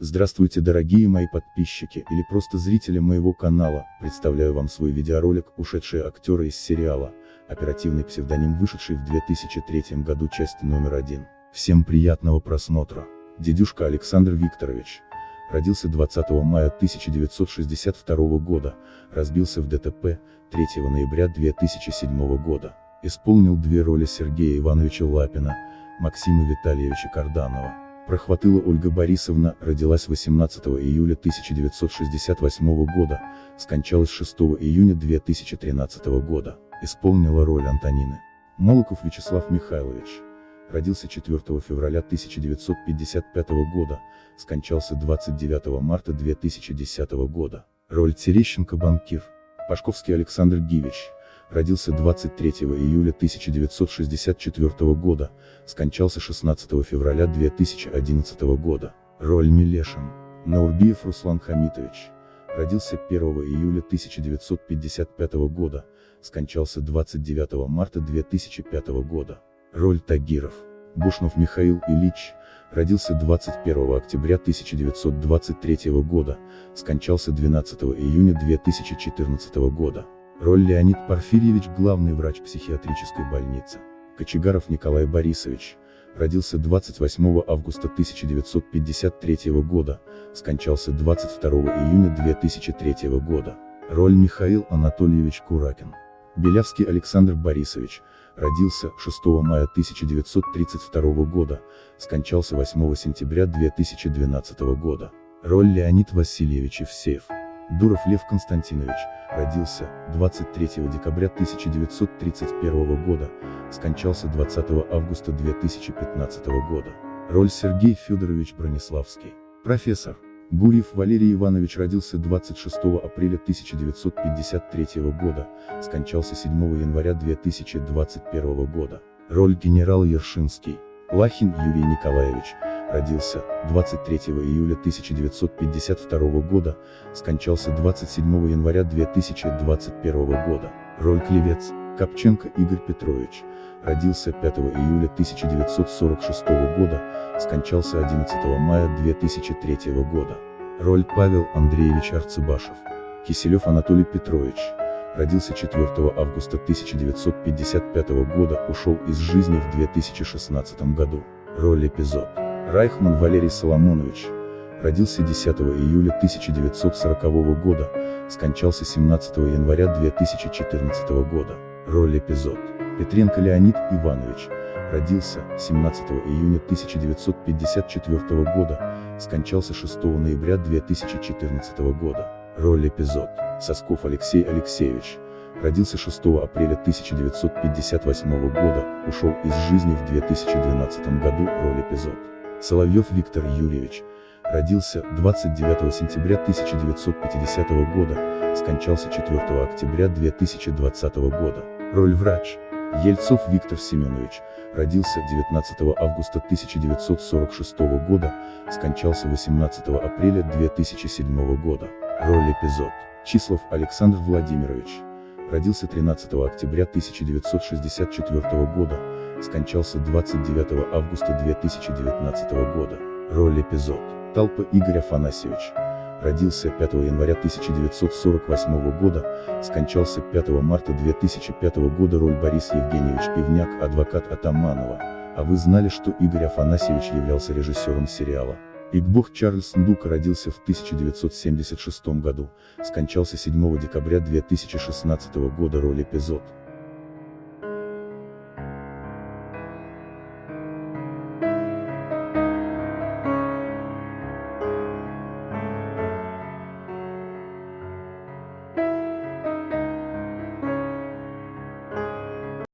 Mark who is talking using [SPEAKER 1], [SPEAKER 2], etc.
[SPEAKER 1] Здравствуйте дорогие мои подписчики или просто зрители моего канала, представляю вам свой видеоролик «Ушедшие актеры из сериала», оперативный псевдоним вышедший в 2003 году часть номер один. Всем приятного просмотра. Дедюшка Александр Викторович. Родился 20 мая 1962 года, разбился в ДТП, 3 ноября 2007 года. Исполнил две роли Сергея Ивановича Лапина, Максима Витальевича Карданова. Прохватыла Ольга Борисовна, родилась 18 июля 1968 года, скончалась 6 июня 2013 года, исполнила роль Антонины. Молоков Вячеслав Михайлович. Родился 4 февраля 1955 года, скончался 29 марта 2010 года. Роль Терещенко банкир. Пашковский Александр Гивич родился 23 июля 1964 года, скончался 16 февраля 2011 года. Роль Милешин. Наурбиев Руслан Хамитович. Родился 1 июля 1955 года, скончался 29 марта 2005 года. Роль Тагиров. Бушнов Михаил Ильич, родился 21 октября 1923 года, скончался 12 июня 2014 года. Роль Леонид Порфирьевич главный врач психиатрической больницы. Кочегаров Николай Борисович. Родился 28 августа 1953 года, скончался 22 июня 2003 года. Роль Михаил Анатольевич Куракин. Белявский Александр Борисович. Родился 6 мая 1932 года, скончался 8 сентября 2012 года. Роль Леонид Васильевич Евсеев. Дуров Лев Константинович, родился 23 декабря 1931 года, скончался 20 августа 2015 года. Роль Сергей Федорович Брониславский. Профессор. Гурьев Валерий Иванович родился 26 апреля 1953 года, скончался 7 января 2021 года. Роль генерал Ершинский. Лахин Юрий Николаевич, родился 23 июля 1952 года, скончался 27 января 2021 года. Роль Клевец, Копченко Игорь Петрович, родился 5 июля 1946 года, скончался 11 мая 2003 года. Роль Павел Андреевич Арцебашев. Киселев Анатолий Петрович, родился 4 августа 1955 года, ушел из жизни в 2016 году. Роль эпизод. Райхман Валерий Соломонович. Родился 10 июля 1940 года, скончался 17 января 2014 года. Роль эпизод. Петренко Леонид Иванович. Родился 17 июня 1954 года, скончался 6 ноября 2014 года. Роль эпизод. Сосков Алексей Алексеевич. Родился 6 апреля 1958 года, ушел из жизни в 2012 году. Роль эпизод. Соловьев Виктор Юрьевич. Родился 29 сентября 1950 года, скончался 4 октября 2020 года. Роль врач. Ельцов Виктор Семенович. Родился 19 августа 1946 года, скончался 18 апреля 2007 года. Роль эпизод. Числов Александр Владимирович. Родился 13 октября 1964 года, скончался 29 августа 2019 года. Роль эпизод. Талпа Игорь Афанасьевич. Родился 5 января 1948 года, скончался 5 марта 2005 года. Роль Борис Евгеньевич Пивняк, адвокат Атаманова. А вы знали, что Игорь Афанасьевич являлся режиссером сериала? Игбох Чарльз Ндука родился в 1976 году, скончался 7 декабря 2016 года. Роль эпизод.